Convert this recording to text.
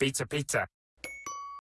Pizza, pizza.